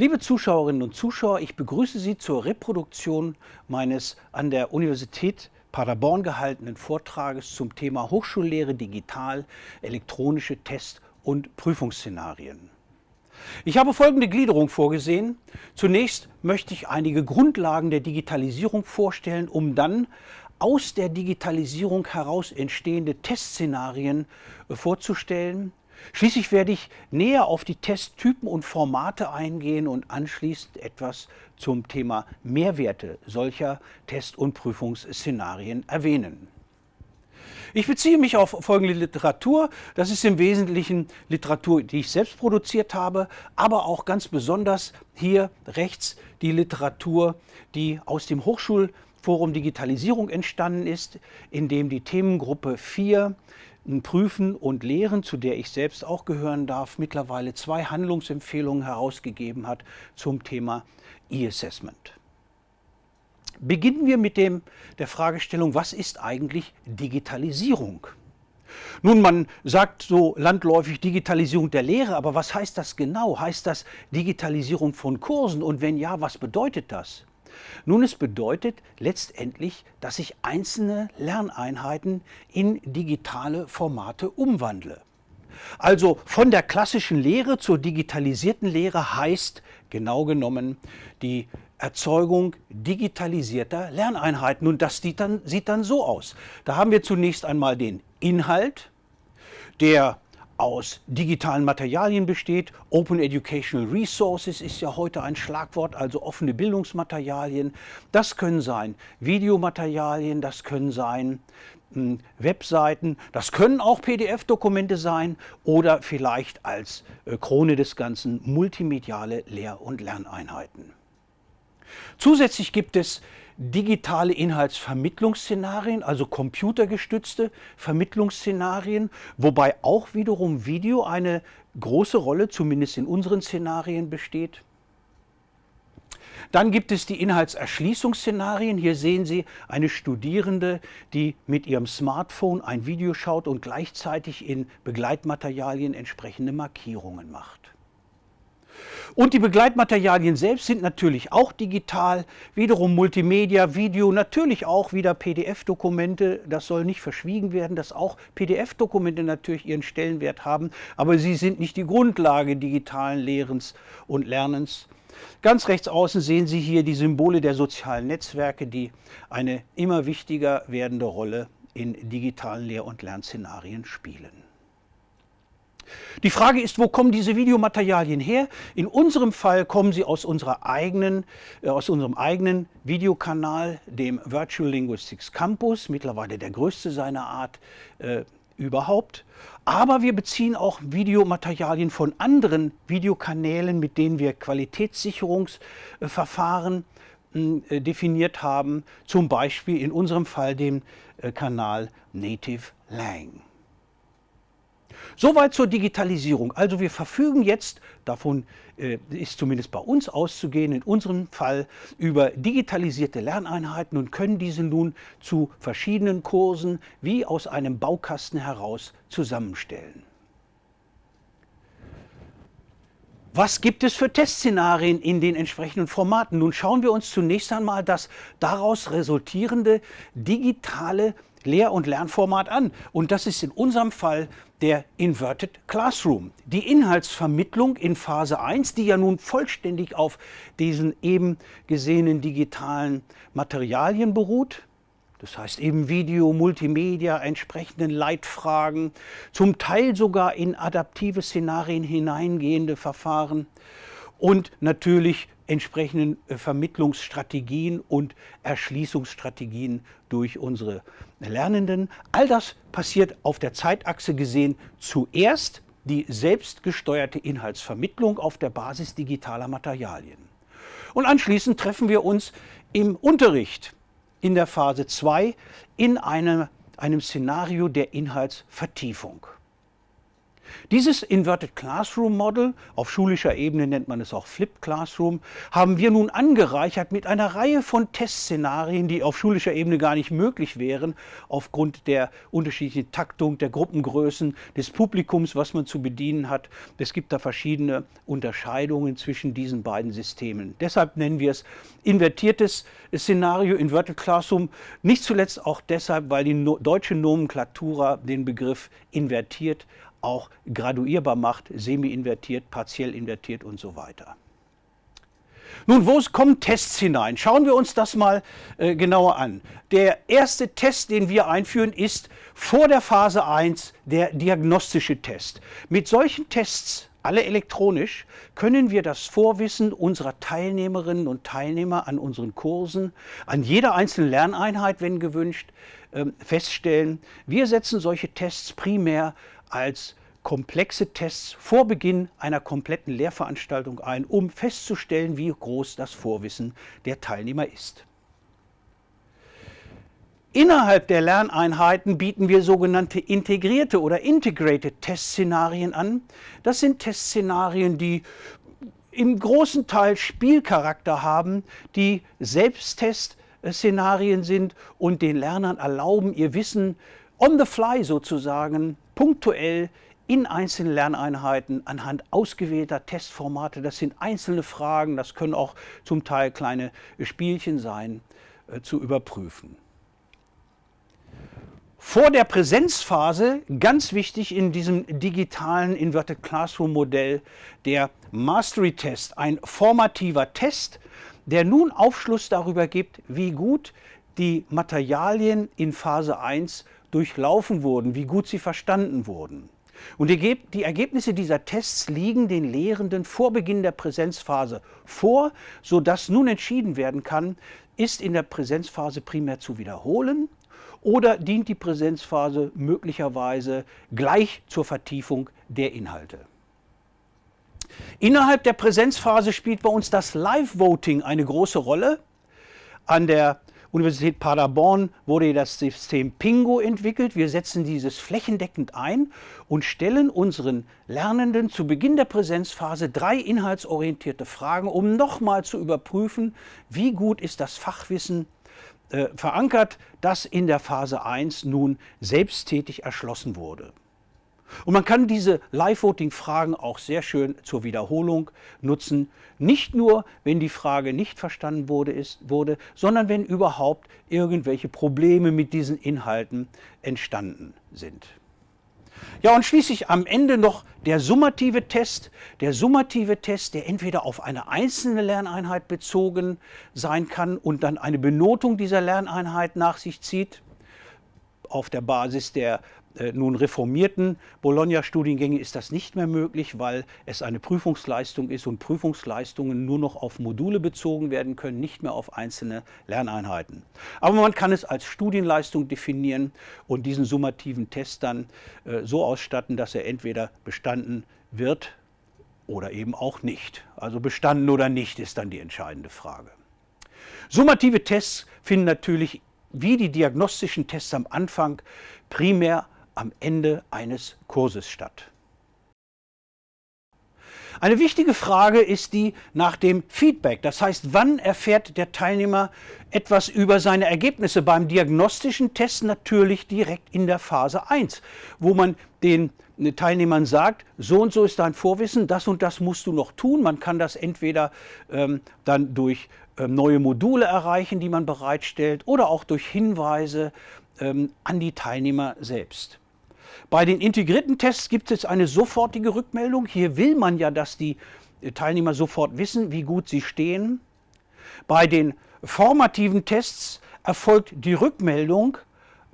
Liebe Zuschauerinnen und Zuschauer, ich begrüße Sie zur Reproduktion meines an der Universität Paderborn gehaltenen Vortrages zum Thema Hochschullehre digital, elektronische Test- und Prüfungsszenarien. Ich habe folgende Gliederung vorgesehen. Zunächst möchte ich einige Grundlagen der Digitalisierung vorstellen, um dann aus der Digitalisierung heraus entstehende Testszenarien vorzustellen. Schließlich werde ich näher auf die Testtypen und Formate eingehen und anschließend etwas zum Thema Mehrwerte solcher Test- und Prüfungsszenarien erwähnen. Ich beziehe mich auf folgende Literatur. Das ist im Wesentlichen Literatur, die ich selbst produziert habe, aber auch ganz besonders hier rechts die Literatur, die aus dem Hochschulforum Digitalisierung entstanden ist, in dem die Themengruppe 4 Prüfen und Lehren, zu der ich selbst auch gehören darf, mittlerweile zwei Handlungsempfehlungen herausgegeben hat zum Thema E-Assessment. Beginnen wir mit dem, der Fragestellung, was ist eigentlich Digitalisierung? Nun, man sagt so landläufig Digitalisierung der Lehre, aber was heißt das genau? Heißt das Digitalisierung von Kursen? Und wenn ja, was bedeutet das? Nun, es bedeutet letztendlich, dass ich einzelne Lerneinheiten in digitale Formate umwandle. Also von der klassischen Lehre zur digitalisierten Lehre heißt genau genommen die Erzeugung digitalisierter Lerneinheiten. Und das sieht dann, sieht dann so aus. Da haben wir zunächst einmal den Inhalt, der aus digitalen Materialien besteht. Open Educational Resources ist ja heute ein Schlagwort, also offene Bildungsmaterialien. Das können sein Videomaterialien, das können sein hm, Webseiten, das können auch PDF-Dokumente sein oder vielleicht als äh, Krone des Ganzen multimediale Lehr- und Lerneinheiten. Zusätzlich gibt es digitale Inhaltsvermittlungsszenarien, also computergestützte Vermittlungsszenarien, wobei auch wiederum Video eine große Rolle, zumindest in unseren Szenarien, besteht. Dann gibt es die Inhaltserschließungsszenarien. Hier sehen Sie eine Studierende, die mit ihrem Smartphone ein Video schaut und gleichzeitig in Begleitmaterialien entsprechende Markierungen macht. Und die Begleitmaterialien selbst sind natürlich auch digital, wiederum Multimedia, Video, natürlich auch wieder PDF-Dokumente. Das soll nicht verschwiegen werden, dass auch PDF-Dokumente natürlich ihren Stellenwert haben, aber sie sind nicht die Grundlage digitalen Lehrens und Lernens. Ganz rechts außen sehen Sie hier die Symbole der sozialen Netzwerke, die eine immer wichtiger werdende Rolle in digitalen Lehr- und Lernszenarien spielen. Die Frage ist, wo kommen diese Videomaterialien her? In unserem Fall kommen sie aus, eigenen, äh, aus unserem eigenen Videokanal, dem Virtual Linguistics Campus, mittlerweile der größte seiner Art äh, überhaupt. Aber wir beziehen auch Videomaterialien von anderen Videokanälen, mit denen wir Qualitätssicherungsverfahren äh, definiert haben, zum Beispiel in unserem Fall dem äh, Kanal Native Lang. Soweit zur Digitalisierung. Also wir verfügen jetzt, davon äh, ist zumindest bei uns auszugehen, in unserem Fall über digitalisierte Lerneinheiten und können diese nun zu verschiedenen Kursen wie aus einem Baukasten heraus zusammenstellen. Was gibt es für Testszenarien in den entsprechenden Formaten? Nun schauen wir uns zunächst einmal das daraus resultierende digitale Lehr- und Lernformat an. Und das ist in unserem Fall der Inverted Classroom. Die Inhaltsvermittlung in Phase 1, die ja nun vollständig auf diesen eben gesehenen digitalen Materialien beruht, das heißt eben Video, Multimedia, entsprechenden Leitfragen, zum Teil sogar in adaptive Szenarien hineingehende Verfahren und natürlich entsprechenden äh, Vermittlungsstrategien und Erschließungsstrategien durch unsere Lernenden. All das passiert auf der Zeitachse gesehen zuerst die selbstgesteuerte Inhaltsvermittlung auf der Basis digitaler Materialien. Und anschließend treffen wir uns im Unterricht in der Phase 2 in einem, einem Szenario der Inhaltsvertiefung. Dieses Inverted Classroom Model, auf schulischer Ebene nennt man es auch Flipped Classroom, haben wir nun angereichert mit einer Reihe von Testszenarien, die auf schulischer Ebene gar nicht möglich wären, aufgrund der unterschiedlichen Taktung, der Gruppengrößen, des Publikums, was man zu bedienen hat. Es gibt da verschiedene Unterscheidungen zwischen diesen beiden Systemen. Deshalb nennen wir es invertiertes Szenario, Inverted Classroom, nicht zuletzt auch deshalb, weil die deutsche Nomenklatura den Begriff invertiert auch graduierbar macht, semi-invertiert, partiell invertiert und so weiter. Nun, wo kommen Tests hinein? Schauen wir uns das mal äh, genauer an. Der erste Test, den wir einführen, ist vor der Phase 1 der diagnostische Test. Mit solchen Tests, alle elektronisch, können wir das Vorwissen unserer Teilnehmerinnen und Teilnehmer an unseren Kursen, an jeder einzelnen Lerneinheit, wenn gewünscht, äh, feststellen. Wir setzen solche Tests primär als komplexe Tests vor Beginn einer kompletten Lehrveranstaltung ein, um festzustellen, wie groß das Vorwissen der Teilnehmer ist. Innerhalb der Lerneinheiten bieten wir sogenannte integrierte oder integrated Testszenarien an. Das sind Testszenarien, die im großen Teil Spielcharakter haben, die Selbsttestszenarien sind und den Lernern erlauben, ihr Wissen on the fly sozusagen punktuell in einzelnen Lerneinheiten anhand ausgewählter Testformate. Das sind einzelne Fragen, das können auch zum Teil kleine Spielchen sein, äh, zu überprüfen. Vor der Präsenzphase, ganz wichtig in diesem digitalen Inverted Classroom Modell, der Mastery Test, ein formativer Test, der nun Aufschluss darüber gibt, wie gut die Materialien in Phase 1 durchlaufen wurden, wie gut sie verstanden wurden. Und die Ergebnisse dieser Tests liegen den Lehrenden vor Beginn der Präsenzphase vor, sodass nun entschieden werden kann, ist in der Präsenzphase primär zu wiederholen oder dient die Präsenzphase möglicherweise gleich zur Vertiefung der Inhalte. Innerhalb der Präsenzphase spielt bei uns das Live-Voting eine große Rolle. An der Universität Paderborn wurde das System Pingo entwickelt. Wir setzen dieses flächendeckend ein und stellen unseren Lernenden zu Beginn der Präsenzphase drei inhaltsorientierte Fragen, um nochmal zu überprüfen, wie gut ist das Fachwissen äh, verankert, das in der Phase 1 nun selbsttätig erschlossen wurde. Und man kann diese Live-Voting-Fragen auch sehr schön zur Wiederholung nutzen. Nicht nur, wenn die Frage nicht verstanden wurde, ist, wurde, sondern wenn überhaupt irgendwelche Probleme mit diesen Inhalten entstanden sind. Ja, und schließlich am Ende noch der summative Test. Der summative Test, der entweder auf eine einzelne Lerneinheit bezogen sein kann und dann eine Benotung dieser Lerneinheit nach sich zieht, auf der Basis der nun reformierten Bologna-Studiengänge ist das nicht mehr möglich, weil es eine Prüfungsleistung ist und Prüfungsleistungen nur noch auf Module bezogen werden können, nicht mehr auf einzelne Lerneinheiten. Aber man kann es als Studienleistung definieren und diesen summativen Test dann äh, so ausstatten, dass er entweder bestanden wird oder eben auch nicht. Also bestanden oder nicht ist dann die entscheidende Frage. Summative Tests finden natürlich wie die diagnostischen Tests am Anfang primär am Ende eines Kurses statt. Eine wichtige Frage ist die nach dem Feedback. Das heißt, wann erfährt der Teilnehmer etwas über seine Ergebnisse? Beim diagnostischen Test natürlich direkt in der Phase 1, wo man den Teilnehmern sagt, so und so ist dein Vorwissen, das und das musst du noch tun. Man kann das entweder ähm, dann durch ähm, neue Module erreichen, die man bereitstellt, oder auch durch Hinweise ähm, an die Teilnehmer selbst. Bei den integrierten Tests gibt es eine sofortige Rückmeldung. Hier will man ja, dass die Teilnehmer sofort wissen, wie gut sie stehen. Bei den formativen Tests erfolgt die Rückmeldung,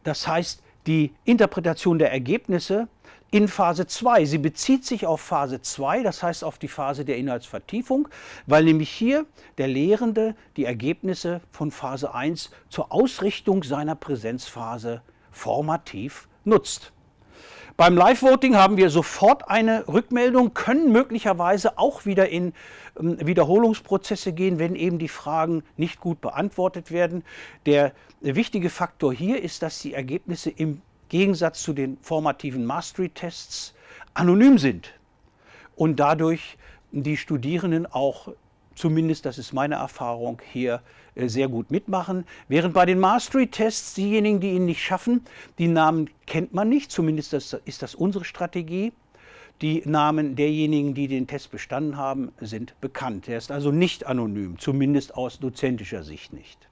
das heißt die Interpretation der Ergebnisse in Phase 2. Sie bezieht sich auf Phase 2, das heißt auf die Phase der Inhaltsvertiefung, weil nämlich hier der Lehrende die Ergebnisse von Phase 1 zur Ausrichtung seiner Präsenzphase formativ nutzt. Beim Live-Voting haben wir sofort eine Rückmeldung, können möglicherweise auch wieder in ähm, Wiederholungsprozesse gehen, wenn eben die Fragen nicht gut beantwortet werden. Der wichtige Faktor hier ist, dass die Ergebnisse im Gegensatz zu den formativen Mastery-Tests anonym sind und dadurch die Studierenden auch zumindest das ist meine Erfahrung, hier sehr gut mitmachen. Während bei den Mastery-Tests diejenigen, die ihn nicht schaffen, die Namen kennt man nicht, zumindest ist das unsere Strategie. Die Namen derjenigen, die den Test bestanden haben, sind bekannt. Er ist also nicht anonym, zumindest aus dozentischer Sicht nicht.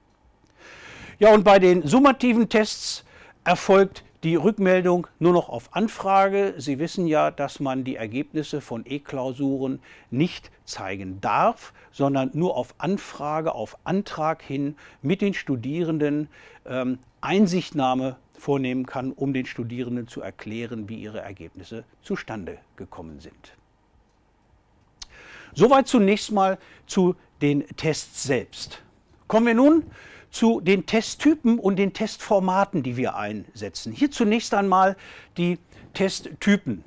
Ja, und bei den summativen Tests erfolgt die Rückmeldung nur noch auf Anfrage. Sie wissen ja, dass man die Ergebnisse von E-Klausuren nicht zeigen darf, sondern nur auf Anfrage, auf Antrag hin mit den Studierenden ähm, Einsichtnahme vornehmen kann, um den Studierenden zu erklären, wie ihre Ergebnisse zustande gekommen sind. Soweit zunächst mal zu den Tests selbst. Kommen wir nun zu den Testtypen und den Testformaten, die wir einsetzen. Hier zunächst einmal die Testtypen.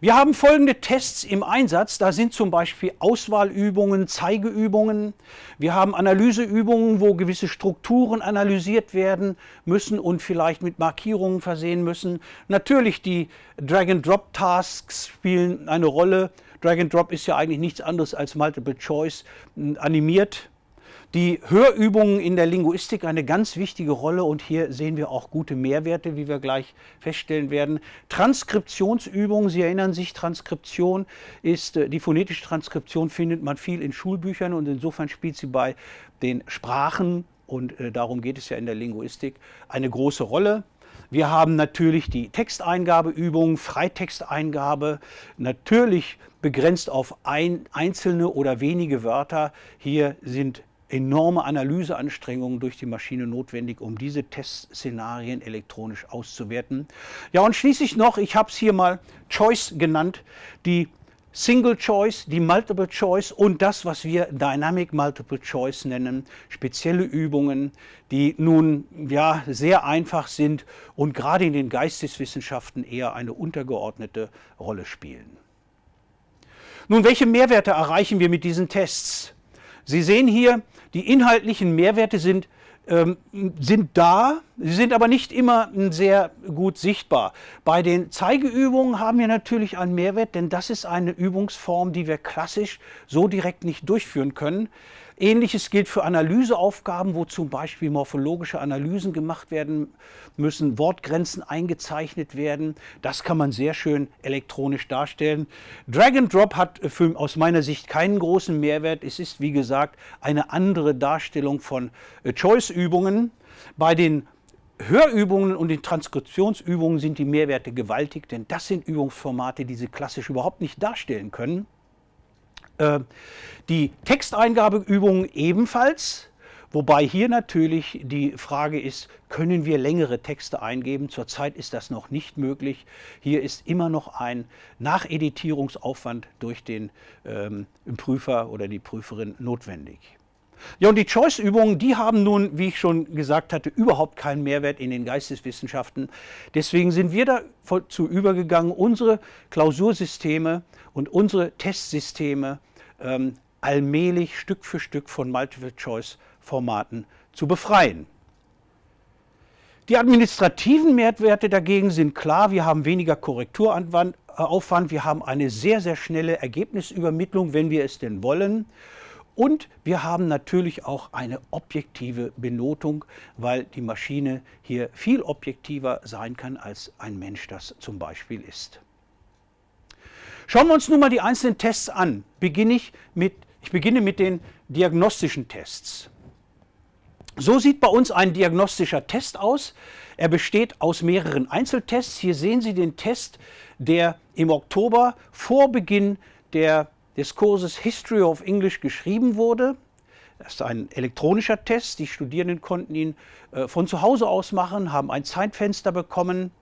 Wir haben folgende Tests im Einsatz. Da sind zum Beispiel Auswahlübungen, Zeigeübungen. Wir haben Analyseübungen, wo gewisse Strukturen analysiert werden müssen und vielleicht mit Markierungen versehen müssen. Natürlich die Drag-and-Drop-Tasks spielen eine Rolle. Drag-and-Drop ist ja eigentlich nichts anderes als Multiple Choice animiert die Hörübungen in der Linguistik eine ganz wichtige Rolle und hier sehen wir auch gute Mehrwerte, wie wir gleich feststellen werden. Transkriptionsübungen, Sie erinnern sich, Transkription ist, äh, die phonetische Transkription findet man viel in Schulbüchern und insofern spielt sie bei den Sprachen und äh, darum geht es ja in der Linguistik eine große Rolle. Wir haben natürlich die Texteingabeübung, Freitexteingabe, natürlich begrenzt auf ein, einzelne oder wenige Wörter. Hier sind enorme Analyseanstrengungen durch die Maschine notwendig, um diese Testszenarien elektronisch auszuwerten. Ja, und schließlich noch, ich habe es hier mal Choice genannt, die Single Choice, die Multiple Choice und das, was wir Dynamic Multiple Choice nennen, spezielle Übungen, die nun ja sehr einfach sind und gerade in den Geisteswissenschaften eher eine untergeordnete Rolle spielen. Nun, welche Mehrwerte erreichen wir mit diesen Tests? Sie sehen hier, die inhaltlichen Mehrwerte sind, ähm, sind da, sie sind aber nicht immer sehr gut sichtbar. Bei den Zeigeübungen haben wir natürlich einen Mehrwert, denn das ist eine Übungsform, die wir klassisch so direkt nicht durchführen können. Ähnliches gilt für Analyseaufgaben, wo zum Beispiel morphologische Analysen gemacht werden müssen, Wortgrenzen eingezeichnet werden. Das kann man sehr schön elektronisch darstellen. Drag and Drop hat für, aus meiner Sicht keinen großen Mehrwert. Es ist, wie gesagt, eine andere Darstellung von äh, Choice-Übungen. Bei den Hörübungen und den Transkriptionsübungen sind die Mehrwerte gewaltig, denn das sind Übungsformate, die Sie klassisch überhaupt nicht darstellen können. Äh, die Texteingabeübungen ebenfalls, wobei hier natürlich die Frage ist, können wir längere Texte eingeben? Zurzeit ist das noch nicht möglich. Hier ist immer noch ein Nacheditierungsaufwand durch den ähm, Prüfer oder die Prüferin notwendig. Ja, und die Choice-Übungen, die haben nun, wie ich schon gesagt hatte, überhaupt keinen Mehrwert in den Geisteswissenschaften. Deswegen sind wir dazu übergegangen, unsere Klausursysteme und unsere Testsysteme ähm, allmählich Stück für Stück von Multiple-Choice-Formaten zu befreien. Die administrativen Mehrwerte dagegen sind klar. Wir haben weniger Korrekturaufwand, wir haben eine sehr, sehr schnelle Ergebnisübermittlung, wenn wir es denn wollen. Und wir haben natürlich auch eine objektive Benotung, weil die Maschine hier viel objektiver sein kann, als ein Mensch das zum Beispiel ist. Schauen wir uns nun mal die einzelnen Tests an. Beginne ich, mit, ich beginne mit den diagnostischen Tests. So sieht bei uns ein diagnostischer Test aus. Er besteht aus mehreren Einzeltests. Hier sehen Sie den Test, der im Oktober vor Beginn der des Kurses History of English geschrieben wurde. Das ist ein elektronischer Test. Die Studierenden konnten ihn äh, von zu Hause aus machen, haben ein Zeitfenster bekommen.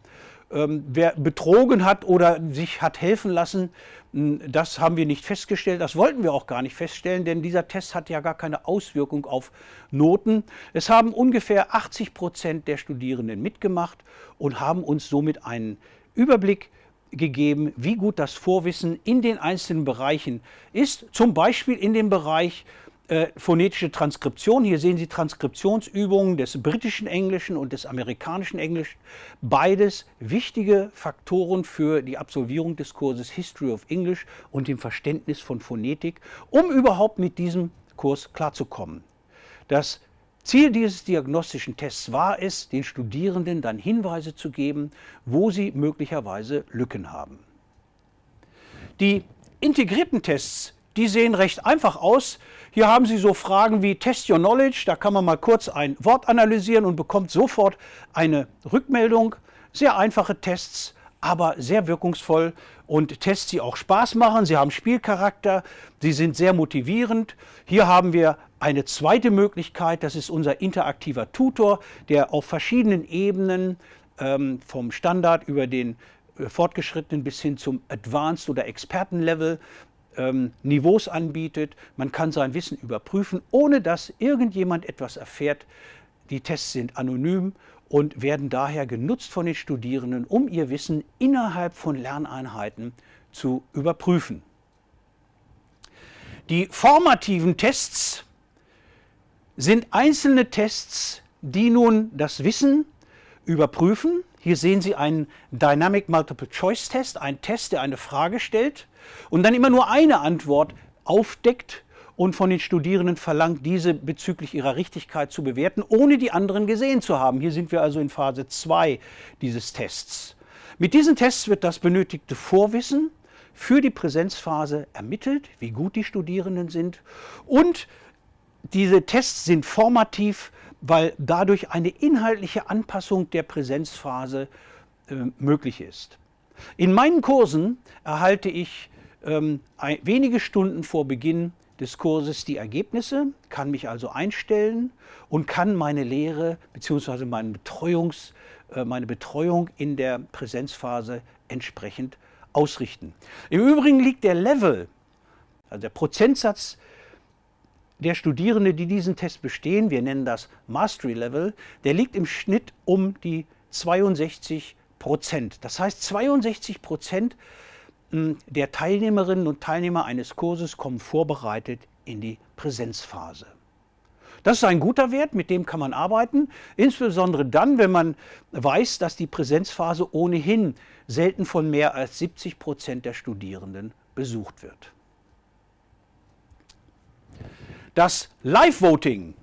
Ähm, wer betrogen hat oder sich hat helfen lassen, das haben wir nicht festgestellt. Das wollten wir auch gar nicht feststellen, denn dieser Test hat ja gar keine Auswirkung auf Noten. Es haben ungefähr 80 Prozent der Studierenden mitgemacht und haben uns somit einen Überblick gegeben, wie gut das Vorwissen in den einzelnen Bereichen ist, zum Beispiel in dem Bereich äh, phonetische Transkription. Hier sehen Sie Transkriptionsübungen des britischen Englischen und des amerikanischen Englischen. Beides wichtige Faktoren für die Absolvierung des Kurses History of English und dem Verständnis von Phonetik, um überhaupt mit diesem Kurs klarzukommen. Das Ziel dieses diagnostischen Tests war es, den Studierenden dann Hinweise zu geben, wo sie möglicherweise Lücken haben. Die integrierten Tests die sehen recht einfach aus. Hier haben Sie so Fragen wie Test Your Knowledge, da kann man mal kurz ein Wort analysieren und bekommt sofort eine Rückmeldung. Sehr einfache Tests, aber sehr wirkungsvoll und Tests, die auch Spaß machen. Sie haben Spielcharakter, sie sind sehr motivierend. Hier haben wir eine zweite Möglichkeit, das ist unser interaktiver Tutor, der auf verschiedenen Ebenen ähm, vom Standard über den äh, fortgeschrittenen bis hin zum Advanced oder Expertenlevel ähm, Niveaus anbietet. Man kann sein Wissen überprüfen, ohne dass irgendjemand etwas erfährt. Die Tests sind anonym und werden daher genutzt von den Studierenden, um ihr Wissen innerhalb von Lerneinheiten zu überprüfen. Die formativen Tests sind einzelne Tests, die nun das Wissen überprüfen. Hier sehen Sie einen Dynamic Multiple Choice Test, einen Test, der eine Frage stellt und dann immer nur eine Antwort aufdeckt und von den Studierenden verlangt, diese bezüglich ihrer Richtigkeit zu bewerten, ohne die anderen gesehen zu haben. Hier sind wir also in Phase 2 dieses Tests. Mit diesen Tests wird das benötigte Vorwissen für die Präsenzphase ermittelt, wie gut die Studierenden sind und diese Tests sind formativ, weil dadurch eine inhaltliche Anpassung der Präsenzphase äh, möglich ist. In meinen Kursen erhalte ich ähm, ein, wenige Stunden vor Beginn des Kurses die Ergebnisse, kann mich also einstellen und kann meine Lehre bzw. Meine, Betreuungs, äh, meine Betreuung in der Präsenzphase entsprechend ausrichten. Im Übrigen liegt der Level, also der Prozentsatz der Studierenden, die diesen Test bestehen, wir nennen das Mastery Level, der liegt im Schnitt um die 62 Prozent. Das heißt, 62 Prozent der Teilnehmerinnen und Teilnehmer eines Kurses kommen vorbereitet in die Präsenzphase. Das ist ein guter Wert, mit dem kann man arbeiten, insbesondere dann, wenn man weiß, dass die Präsenzphase ohnehin selten von mehr als 70 Prozent der Studierenden besucht wird. Das Live-Voting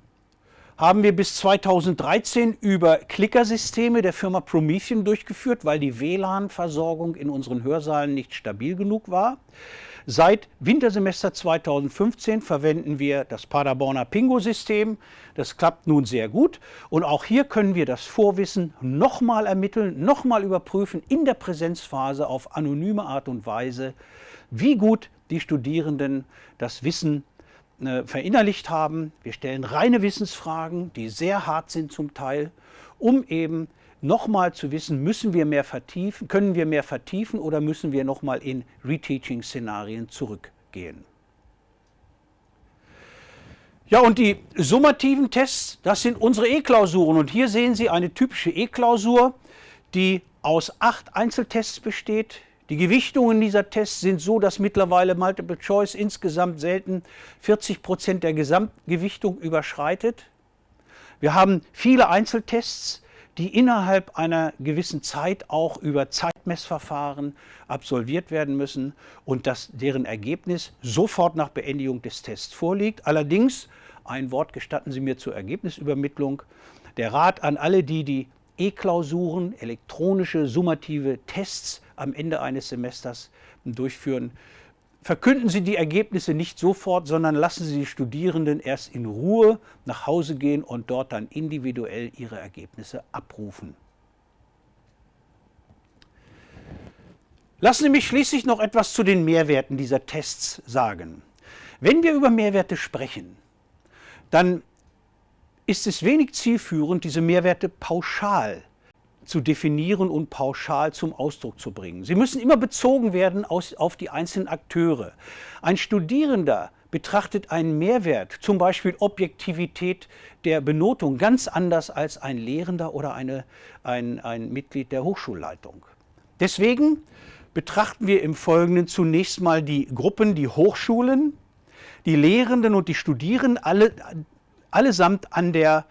haben wir bis 2013 über Klickersysteme der Firma Promethean durchgeführt, weil die WLAN-Versorgung in unseren Hörsaalen nicht stabil genug war. Seit Wintersemester 2015 verwenden wir das Paderborner Pingo-System. Das klappt nun sehr gut. Und auch hier können wir das Vorwissen nochmal ermitteln, nochmal überprüfen in der Präsenzphase auf anonyme Art und Weise, wie gut die Studierenden das Wissen verinnerlicht haben. Wir stellen reine Wissensfragen, die sehr hart sind zum Teil, um eben nochmal zu wissen, müssen wir mehr vertiefen, können wir mehr vertiefen oder müssen wir nochmal in Reteaching-Szenarien zurückgehen. Ja, und die summativen Tests, das sind unsere E-Klausuren. Und hier sehen Sie eine typische E-Klausur, die aus acht Einzeltests besteht. Die Gewichtungen dieser Tests sind so, dass mittlerweile Multiple Choice insgesamt selten 40 Prozent der Gesamtgewichtung überschreitet. Wir haben viele Einzeltests, die innerhalb einer gewissen Zeit auch über Zeitmessverfahren absolviert werden müssen und dass deren Ergebnis sofort nach Beendigung des Tests vorliegt. Allerdings, ein Wort gestatten Sie mir zur Ergebnisübermittlung, der Rat an alle, die die E-Klausuren, elektronische summative Tests am Ende eines Semesters durchführen. Verkünden Sie die Ergebnisse nicht sofort, sondern lassen Sie die Studierenden erst in Ruhe nach Hause gehen und dort dann individuell ihre Ergebnisse abrufen. Lassen Sie mich schließlich noch etwas zu den Mehrwerten dieser Tests sagen. Wenn wir über Mehrwerte sprechen, dann ist es wenig zielführend, diese Mehrwerte pauschal zu definieren und pauschal zum Ausdruck zu bringen. Sie müssen immer bezogen werden aus, auf die einzelnen Akteure. Ein Studierender betrachtet einen Mehrwert, zum Beispiel Objektivität der Benotung, ganz anders als ein Lehrender oder eine, ein, ein Mitglied der Hochschulleitung. Deswegen betrachten wir im Folgenden zunächst mal die Gruppen, die Hochschulen, die Lehrenden und die Studierenden alle, allesamt an der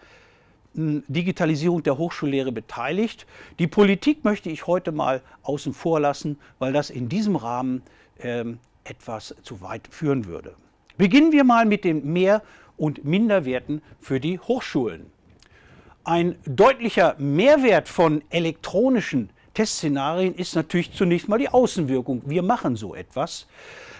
Digitalisierung der Hochschullehre beteiligt. Die Politik möchte ich heute mal außen vor lassen, weil das in diesem Rahmen ähm, etwas zu weit führen würde. Beginnen wir mal mit den Mehr- und Minderwerten für die Hochschulen. Ein deutlicher Mehrwert von elektronischen Testszenarien ist natürlich zunächst mal die Außenwirkung. Wir machen so etwas.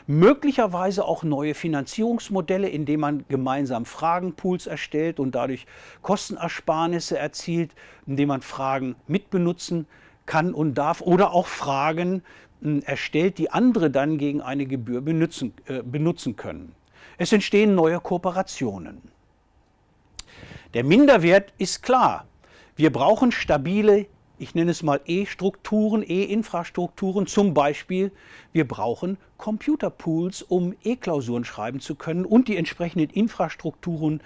Möglicherweise auch neue Finanzierungsmodelle, indem man gemeinsam Fragenpools erstellt und dadurch Kostenersparnisse erzielt, indem man Fragen mitbenutzen kann und darf oder auch Fragen hm, erstellt, die andere dann gegen eine Gebühr benutzen, äh, benutzen können. Es entstehen neue Kooperationen. Der Minderwert ist klar. Wir brauchen stabile ich nenne es mal E-Strukturen, E-Infrastrukturen. Zum Beispiel, wir brauchen Computerpools, um E-Klausuren schreiben zu können und die entsprechenden Infrastrukturen,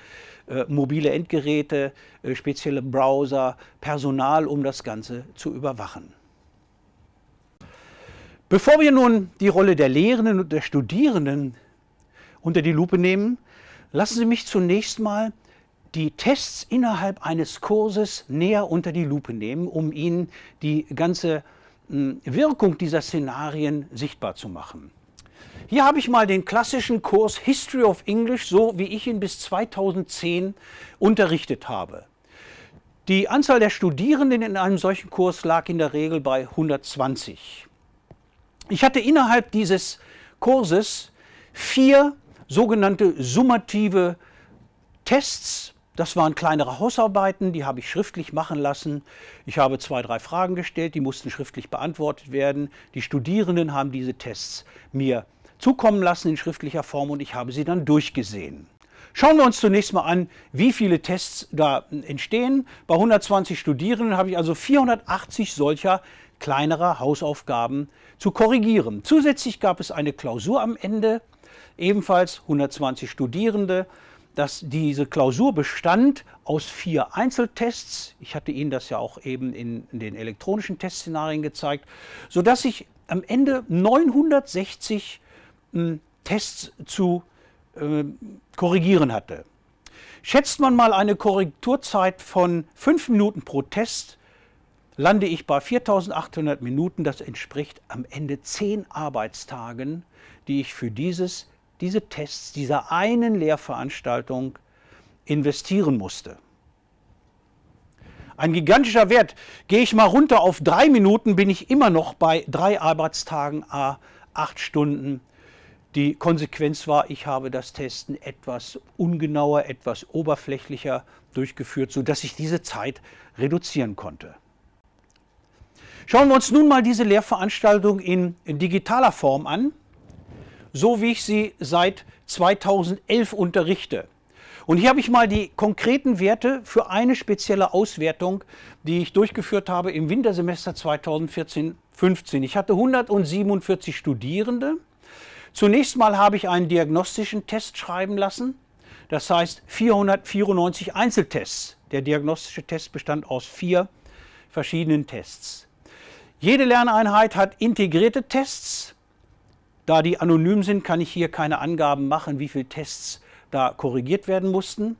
äh, mobile Endgeräte, äh, spezielle Browser, Personal, um das Ganze zu überwachen. Bevor wir nun die Rolle der Lehrenden und der Studierenden unter die Lupe nehmen, lassen Sie mich zunächst mal die Tests innerhalb eines Kurses näher unter die Lupe nehmen, um Ihnen die ganze hm, Wirkung dieser Szenarien sichtbar zu machen. Hier habe ich mal den klassischen Kurs History of English, so wie ich ihn bis 2010 unterrichtet habe. Die Anzahl der Studierenden in einem solchen Kurs lag in der Regel bei 120. Ich hatte innerhalb dieses Kurses vier sogenannte summative Tests das waren kleinere Hausarbeiten, die habe ich schriftlich machen lassen. Ich habe zwei, drei Fragen gestellt, die mussten schriftlich beantwortet werden. Die Studierenden haben diese Tests mir zukommen lassen in schriftlicher Form und ich habe sie dann durchgesehen. Schauen wir uns zunächst mal an, wie viele Tests da entstehen. Bei 120 Studierenden habe ich also 480 solcher kleinerer Hausaufgaben zu korrigieren. Zusätzlich gab es eine Klausur am Ende, ebenfalls 120 Studierende dass diese Klausur bestand aus vier Einzeltests. Ich hatte Ihnen das ja auch eben in, den elektronischen Testszenarien gezeigt, sodass ich am Ende 960 äh, Tests zu äh, korrigieren hatte. Schätzt man mal eine Korrekturzeit von 5 Minuten pro Test, lande ich bei 4800 Minuten. Das entspricht am Ende 10 Arbeitstagen, die ich für dieses diese Tests dieser einen Lehrveranstaltung investieren musste. Ein gigantischer Wert. Gehe ich mal runter auf drei Minuten, bin ich immer noch bei drei Arbeitstagen, a acht Stunden. Die Konsequenz war, ich habe das Testen etwas ungenauer, etwas oberflächlicher durchgeführt, sodass ich diese Zeit reduzieren konnte. Schauen wir uns nun mal diese Lehrveranstaltung in, in digitaler Form an so wie ich sie seit 2011 unterrichte. Und hier habe ich mal die konkreten Werte für eine spezielle Auswertung, die ich durchgeführt habe im Wintersemester 2014-15. Ich hatte 147 Studierende. Zunächst mal habe ich einen diagnostischen Test schreiben lassen. Das heißt 494 Einzeltests. Der diagnostische Test bestand aus vier verschiedenen Tests. Jede Lerneinheit hat integrierte Tests, da die anonym sind, kann ich hier keine Angaben machen, wie viele Tests da korrigiert werden mussten.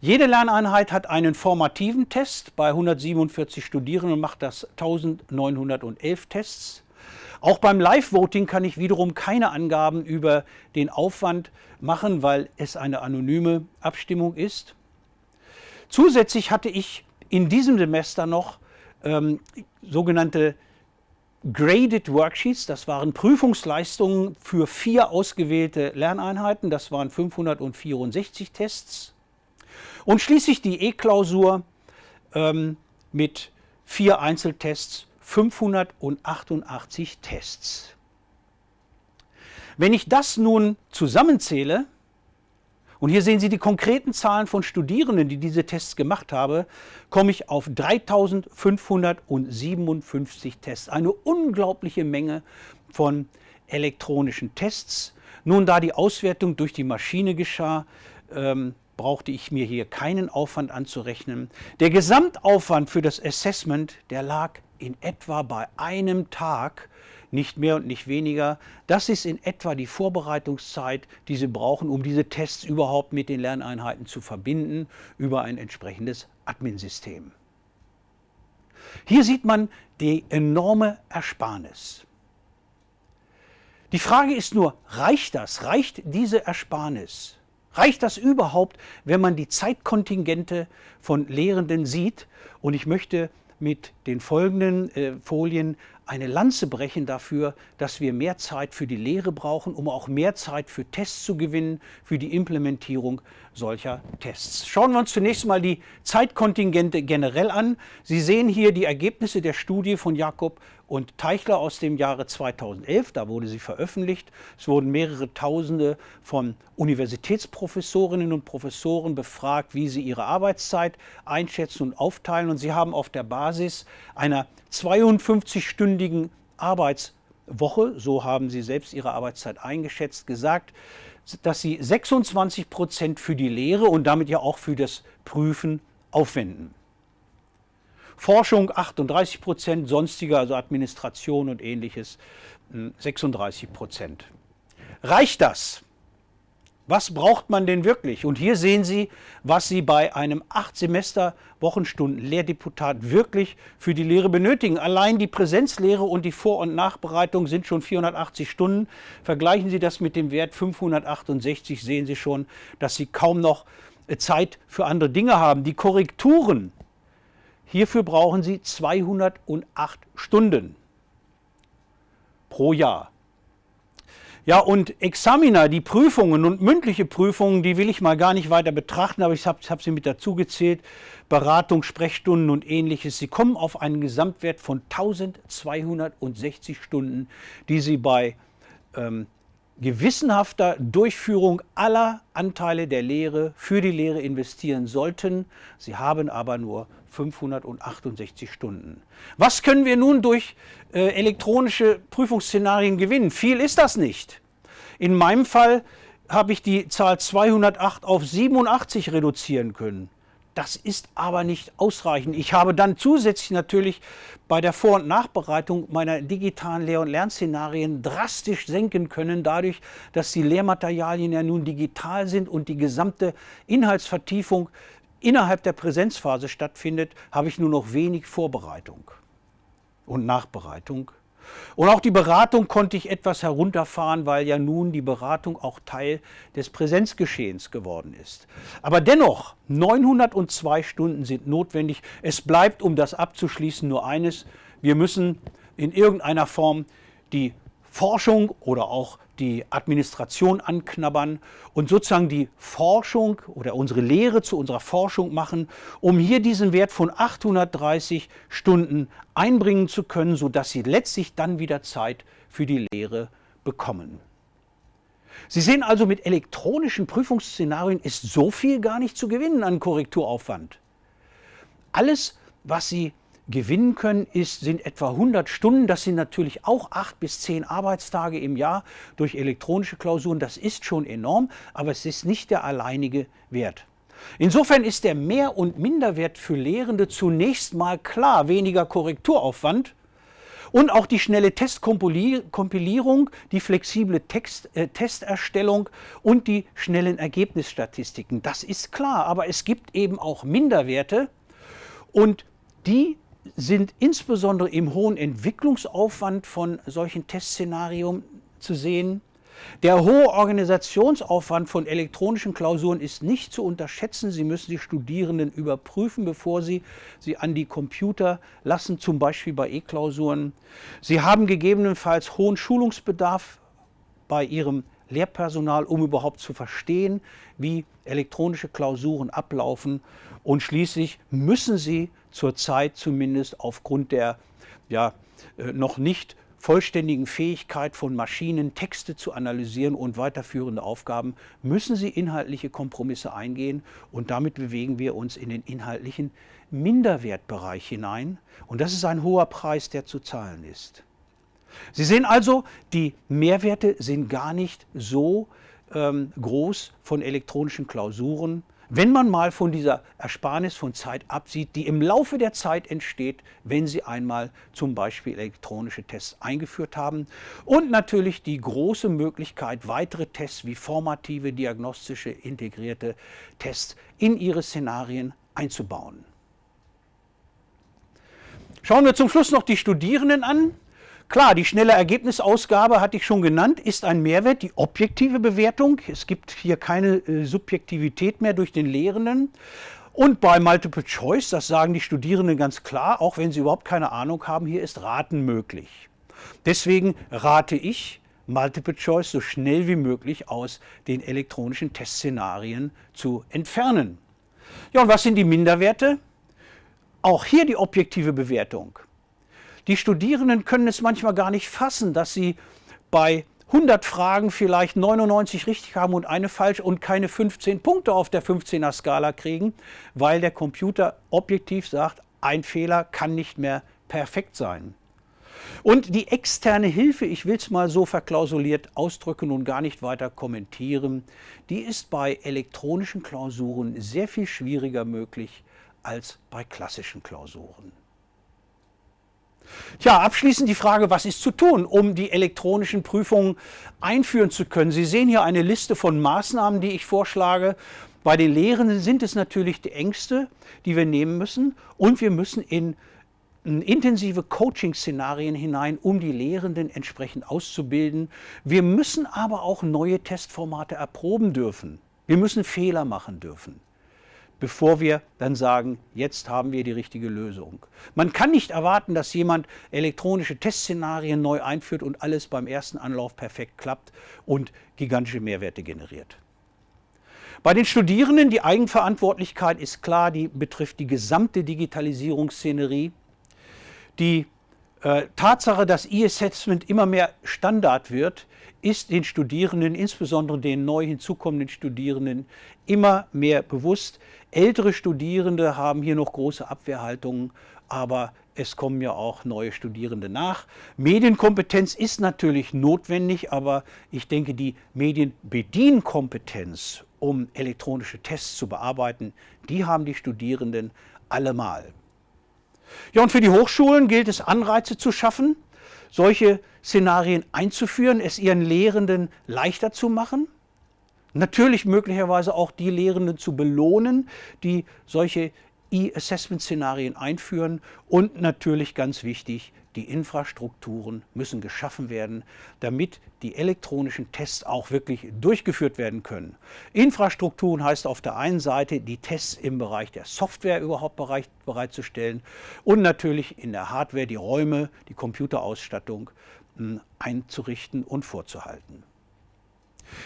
Jede Lerneinheit hat einen formativen Test. Bei 147 Studierenden macht das 1911 Tests. Auch beim Live-Voting kann ich wiederum keine Angaben über den Aufwand machen, weil es eine anonyme Abstimmung ist. Zusätzlich hatte ich in diesem Semester noch ähm, sogenannte Graded Worksheets, das waren Prüfungsleistungen für vier ausgewählte Lerneinheiten, das waren 564 Tests. Und schließlich die E-Klausur ähm, mit vier Einzeltests, 588 Tests. Wenn ich das nun zusammenzähle, und hier sehen Sie die konkreten Zahlen von Studierenden, die diese Tests gemacht haben, komme ich auf 3557 Tests. Eine unglaubliche Menge von elektronischen Tests. Nun, da die Auswertung durch die Maschine geschah, ähm, brauchte ich mir hier keinen Aufwand anzurechnen. Der Gesamtaufwand für das Assessment, der lag in etwa bei einem Tag, nicht mehr und nicht weniger. Das ist in etwa die Vorbereitungszeit, die Sie brauchen, um diese Tests überhaupt mit den Lerneinheiten zu verbinden über ein entsprechendes Admin-System. Hier sieht man die enorme Ersparnis. Die Frage ist nur, reicht das? Reicht diese Ersparnis? Reicht das überhaupt, wenn man die Zeitkontingente von Lehrenden sieht? Und ich möchte mit den folgenden äh, Folien eine Lanze brechen dafür, dass wir mehr Zeit für die Lehre brauchen, um auch mehr Zeit für Tests zu gewinnen, für die Implementierung solcher Tests. Schauen wir uns zunächst mal die Zeitkontingente generell an. Sie sehen hier die Ergebnisse der Studie von Jakob und Teichler aus dem Jahre 2011. Da wurde sie veröffentlicht. Es wurden mehrere Tausende von Universitätsprofessorinnen und Professoren befragt, wie sie ihre Arbeitszeit einschätzen und aufteilen. Und sie haben auf der Basis einer 52-stündigen Arbeitswoche, so haben sie selbst ihre Arbeitszeit eingeschätzt, gesagt, dass sie 26 Prozent für die Lehre und damit ja auch für das Prüfen aufwenden. Forschung 38 Prozent, sonstige, also Administration und ähnliches 36 hm, Prozent. Reicht das? Was braucht man denn wirklich? Und hier sehen Sie, was Sie bei einem 8 Semester Wochenstunden Lehrdeputat wirklich für die Lehre benötigen. Allein die Präsenzlehre und die Vor- und Nachbereitung sind schon 480 Stunden. Vergleichen Sie das mit dem Wert 568, sehen Sie schon, dass Sie kaum noch äh, Zeit für andere Dinge haben. Die Korrekturen, hierfür brauchen Sie 208 Stunden pro Jahr. Ja, und Examiner, die Prüfungen und mündliche Prüfungen, die will ich mal gar nicht weiter betrachten, aber ich habe hab sie mit dazu gezählt. Beratung, Sprechstunden und ähnliches. Sie kommen auf einen Gesamtwert von 1260 Stunden, die Sie bei ähm, gewissenhafter Durchführung aller Anteile der Lehre für die Lehre investieren sollten. Sie haben aber nur 568 Stunden. Was können wir nun durch äh, elektronische Prüfungsszenarien gewinnen? Viel ist das nicht. In meinem Fall habe ich die Zahl 208 auf 87 reduzieren können. Das ist aber nicht ausreichend. Ich habe dann zusätzlich natürlich bei der Vor- und Nachbereitung meiner digitalen Lehr- und Lernszenarien drastisch senken können, dadurch, dass die Lehrmaterialien ja nun digital sind und die gesamte Inhaltsvertiefung innerhalb der Präsenzphase stattfindet, habe ich nur noch wenig Vorbereitung und Nachbereitung. Und auch die Beratung konnte ich etwas herunterfahren, weil ja nun die Beratung auch Teil des Präsenzgeschehens geworden ist. Aber dennoch, 902 Stunden sind notwendig. Es bleibt, um das abzuschließen, nur eines. Wir müssen in irgendeiner Form die Forschung oder auch die Administration anknabbern und sozusagen die Forschung oder unsere Lehre zu unserer Forschung machen, um hier diesen Wert von 830 Stunden einbringen zu können, sodass Sie letztlich dann wieder Zeit für die Lehre bekommen. Sie sehen also, mit elektronischen Prüfungsszenarien ist so viel gar nicht zu gewinnen an Korrekturaufwand. Alles, was Sie gewinnen können, ist, sind etwa 100 Stunden. Das sind natürlich auch acht bis zehn Arbeitstage im Jahr durch elektronische Klausuren. Das ist schon enorm, aber es ist nicht der alleinige Wert. Insofern ist der Mehr- und Minderwert für Lehrende zunächst mal klar, weniger Korrekturaufwand und auch die schnelle Testkompilierung, die flexible Text, äh, Testerstellung und die schnellen Ergebnisstatistiken. Das ist klar, aber es gibt eben auch Minderwerte und die sind insbesondere im hohen Entwicklungsaufwand von solchen Testszenarien zu sehen. Der hohe Organisationsaufwand von elektronischen Klausuren ist nicht zu unterschätzen. Sie müssen die Studierenden überprüfen, bevor sie sie an die Computer lassen, zum Beispiel bei E-Klausuren. Sie haben gegebenenfalls hohen Schulungsbedarf bei ihrem Lehrpersonal, um überhaupt zu verstehen, wie elektronische Klausuren ablaufen. Und schließlich müssen sie zurzeit zumindest aufgrund der ja, äh, noch nicht vollständigen Fähigkeit von Maschinen, Texte zu analysieren und weiterführende Aufgaben, müssen sie inhaltliche Kompromisse eingehen und damit bewegen wir uns in den inhaltlichen Minderwertbereich hinein und das ist ein hoher Preis, der zu zahlen ist. Sie sehen also, die Mehrwerte sind gar nicht so ähm, groß von elektronischen Klausuren. Wenn man mal von dieser Ersparnis von Zeit absieht, die im Laufe der Zeit entsteht, wenn Sie einmal zum Beispiel elektronische Tests eingeführt haben. Und natürlich die große Möglichkeit, weitere Tests wie formative, diagnostische, integrierte Tests in Ihre Szenarien einzubauen. Schauen wir zum Schluss noch die Studierenden an. Klar, die schnelle Ergebnisausgabe hatte ich schon genannt, ist ein Mehrwert, die objektive Bewertung. Es gibt hier keine äh, Subjektivität mehr durch den Lehrenden. Und bei Multiple Choice, das sagen die Studierenden ganz klar, auch wenn sie überhaupt keine Ahnung haben, hier ist Raten möglich. Deswegen rate ich, Multiple Choice so schnell wie möglich aus den elektronischen Testszenarien zu entfernen. Ja, und was sind die Minderwerte? Auch hier die objektive Bewertung. Die Studierenden können es manchmal gar nicht fassen, dass sie bei 100 Fragen vielleicht 99 richtig haben und eine falsch und keine 15 Punkte auf der 15er Skala kriegen, weil der Computer objektiv sagt, ein Fehler kann nicht mehr perfekt sein. Und die externe Hilfe, ich will es mal so verklausuliert ausdrücken und gar nicht weiter kommentieren, die ist bei elektronischen Klausuren sehr viel schwieriger möglich als bei klassischen Klausuren. Tja, abschließend die Frage, was ist zu tun, um die elektronischen Prüfungen einführen zu können. Sie sehen hier eine Liste von Maßnahmen, die ich vorschlage. Bei den Lehrenden sind es natürlich die Ängste, die wir nehmen müssen und wir müssen in intensive Coaching-Szenarien hinein, um die Lehrenden entsprechend auszubilden. Wir müssen aber auch neue Testformate erproben dürfen. Wir müssen Fehler machen dürfen bevor wir dann sagen, jetzt haben wir die richtige Lösung. Man kann nicht erwarten, dass jemand elektronische Testszenarien neu einführt und alles beim ersten Anlauf perfekt klappt und gigantische Mehrwerte generiert. Bei den Studierenden, die Eigenverantwortlichkeit ist klar, die betrifft die gesamte Digitalisierungsszenerie. Die äh, Tatsache, dass E-Assessment immer mehr Standard wird, ist den Studierenden, insbesondere den neu hinzukommenden Studierenden, immer mehr bewusst. Ältere Studierende haben hier noch große Abwehrhaltungen, aber es kommen ja auch neue Studierende nach. Medienkompetenz ist natürlich notwendig, aber ich denke, die Medienbedienkompetenz, um elektronische Tests zu bearbeiten, die haben die Studierenden allemal. Ja, und für die Hochschulen gilt es, Anreize zu schaffen, solche Szenarien einzuführen, es ihren Lehrenden leichter zu machen. Natürlich möglicherweise auch die Lehrenden zu belohnen, die solche E-Assessment-Szenarien einführen und natürlich ganz wichtig, die Infrastrukturen müssen geschaffen werden, damit die elektronischen Tests auch wirklich durchgeführt werden können. Infrastrukturen heißt auf der einen Seite, die Tests im Bereich der Software überhaupt bereit, bereitzustellen und natürlich in der Hardware die Räume, die Computerausstattung einzurichten und vorzuhalten.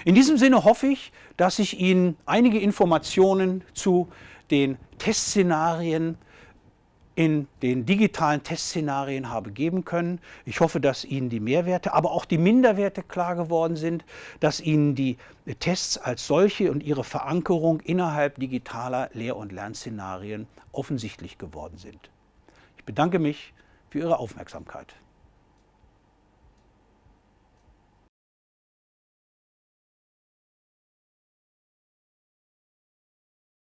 In diesem Sinne hoffe ich, dass ich Ihnen einige Informationen zu den Testszenarien in den digitalen Testszenarien habe geben können. Ich hoffe, dass Ihnen die Mehrwerte, aber auch die Minderwerte klar geworden sind, dass Ihnen die Tests als solche und ihre Verankerung innerhalb digitaler Lehr- und Lernszenarien offensichtlich geworden sind. Ich bedanke mich für Ihre Aufmerksamkeit.